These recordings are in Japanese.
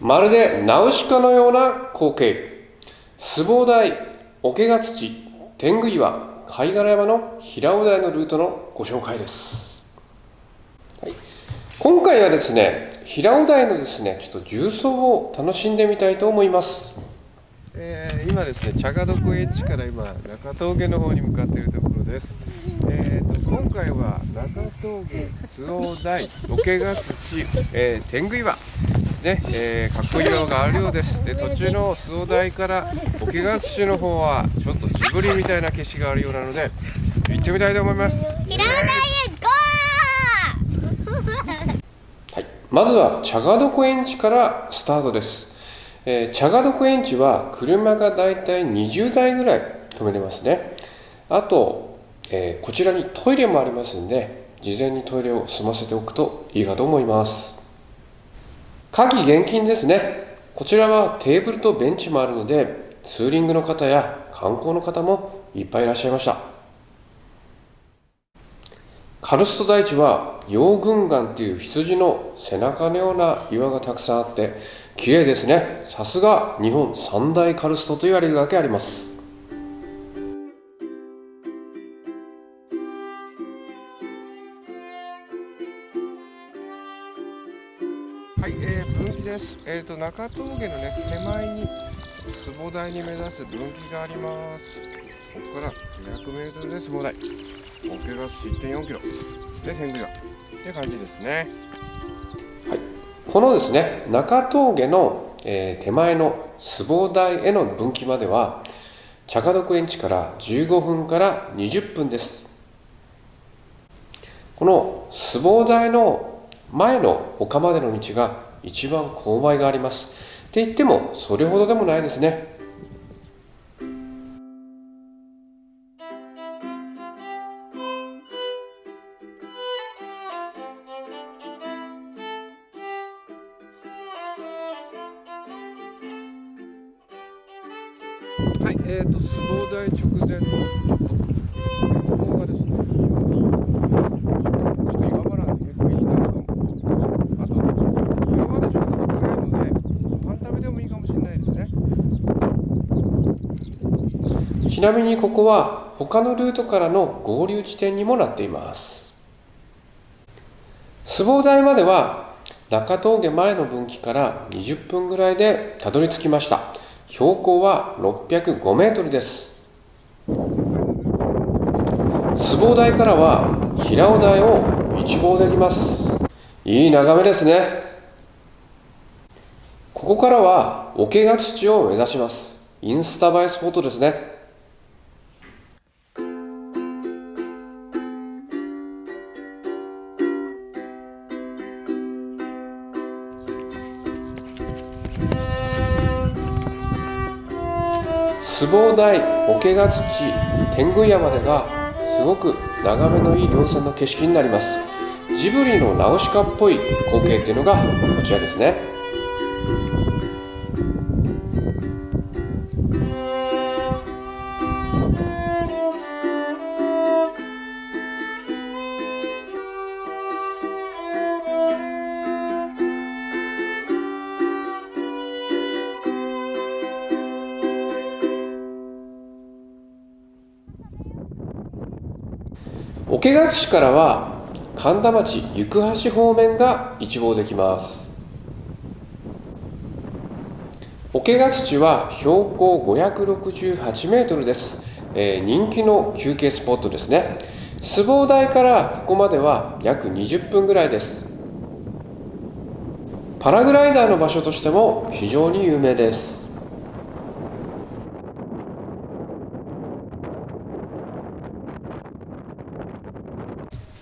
まるでナウシカのような光景。壺台桶ヶ土天狗岩貝殻山の平尾台のルートのご紹介です、はい、今回はですね平尾台のですねちょっと重曹を楽しんでみたいと思います。えー今ですね茶ヶ床エッジから今中峠の方に向かっているところです、えー、と今回は中峠周防台桶ヶ土、えー天狗岩ですね、えーかっこいい岩があるようです。で途中の周防台から桶ヶ土の方はちょっとジブリみたいな景色があるようなので行ってみたいと思います。はい、まずは茶ヶ床園地からスタートです、えー、茶ヶ床園地は車がだいたい20台ぐらい止めれますね。あと、えーこちらにトイレもありますんで事前にトイレを済ませておくといいかと思います。鍵現金ですね。こちらはテーブルとベンチもあるのでツーリングの方や観光の方もいっぱいいらっしゃいました。カルスト大地は羊群岩っていう羊の背中のような岩がたくさんあって綺麗ですねさすが日本三大カルストと言われるだけありますはい、えー、分岐です。えっ、と中峠のね手前に相撲台に目指す分岐があります。ここから200メートルで相撲台。桶が1.4キロで天狗岩って感じですね。このですね中峠の、えー手前の壺台への分岐までは茶家園地から15分から20分です。この壺台の前の丘までの道が一番勾配があります。って言ってもそれほどでもないですね。はい、えっ、と相撲台直前のここがですね、ちょっと岩場なんで結構いいんだけど、あと岩場でちょっと高いのでパン食べでもいいかもしれないですね。ちなみにここは他のルートからの合流地点にもなっています相撲台までは中峠前の分岐から20分ぐらいでたどり着きました標高は605メートルです。相撲台からは平尾台を一望できます。いい眺めですね。ここからは桶ヶ土を目指します。インスタ映えスポットですね。壺台桶ヶ土天狗山でがすごく眺めのいい稜線の景色になります。ジブリのナウシカっぽい光景っていうのがこちらですね。桶ヶ土からは神田町行橋方面が一望できます。桶ヶ土は標高568メートルです、えー人気の休憩スポットですね。相撲台からここまでは約20分ぐらいです。パラグライダーの場所としても非常に有名です。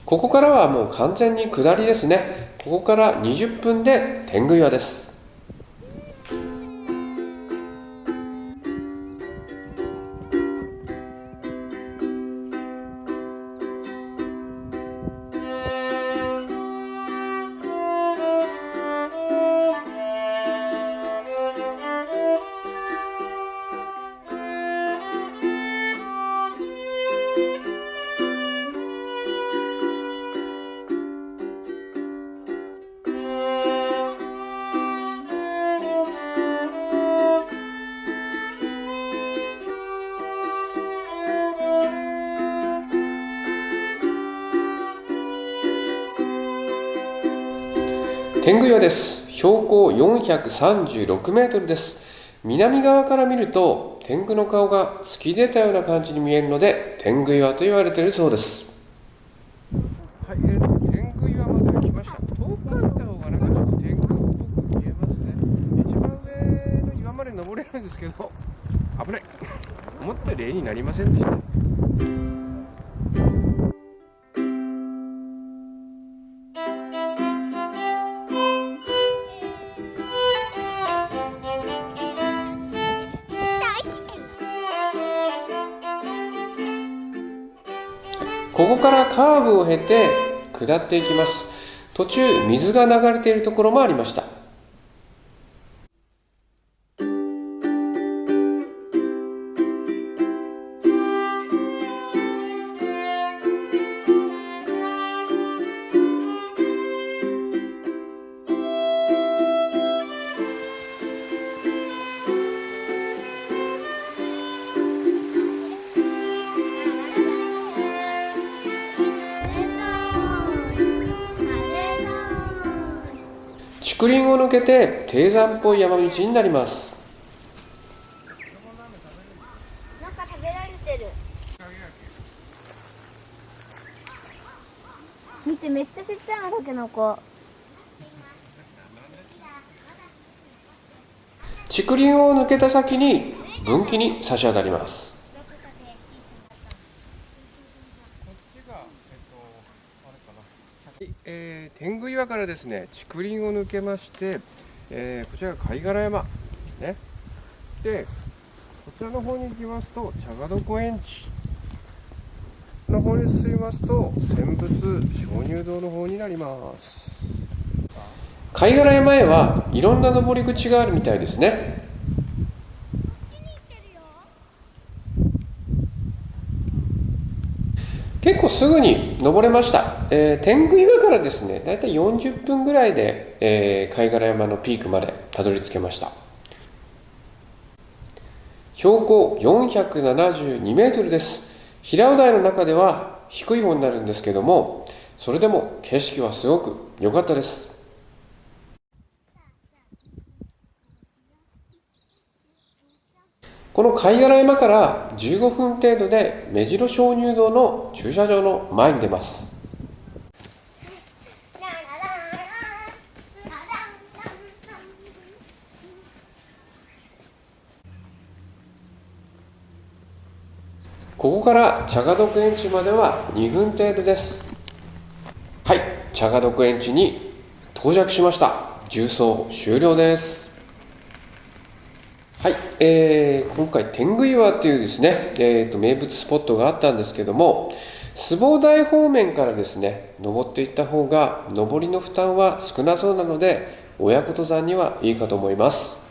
ここからはもう完全に下りですね。ここから20分で天狗岩です。天狗岩です。標高436メートルです。南側から見ると天狗の顔が突き出たような感じに見えるので天狗岩と言われているそうです。はい、えー、と天狗岩まで来ました。遠くから見た方がなんかちょっと天狗っぽく見えますね。一番上の岩まで登れるんですけど危ない。思ったより絵になりませんでした。ここからカーブを経て下っていきます。途中水が流れているところもありました。竹林を抜けて低山っぽい山道になります。なんか食べられてる。見てめっちゃちっちゃいのタケノコ竹林を抜けた先に分岐に差し当たりますはいえー、天狗岩からですね竹林を抜けまして、えーこちらが貝殻山ですね。でこちらの方に行きますと茶ヶ床園地の方に進みますと泉仏鍾乳洞の方になります。貝殻山へはいろんな登り口があるみたいですね。結構すぐに登れました、えー天狗岩からですねだいたい40分ぐらいで、えー貝殻山のピークまでたどり着けました。標高472メートルです。平尾台の中では低い方になるんですけどもそれでも景色はすごく良かったです。この貝殻山から15分程度で目白鍾乳洞の駐車場の前に出ます。ここから茶ヶ床園地までは2分程度です。はい茶ヶ床園地に到着しました。重走終了です。はい、えー、今回天狗岩っていうですね、えー、と名物スポットがあったんですけども相撲台方面からですね登っていった方が上りの負担は少なそうなので親子登山にはいいかと思います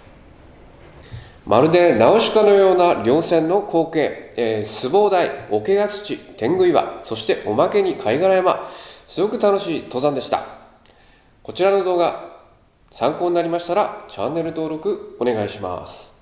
まるでナウシカのような稜線の光景、えー、相撲台、桶ヶ土、天狗岩、そしておまけに貝殻山、すごく楽しい登山でした。こちらの動画、参考になりましたらチャンネル登録お願いします。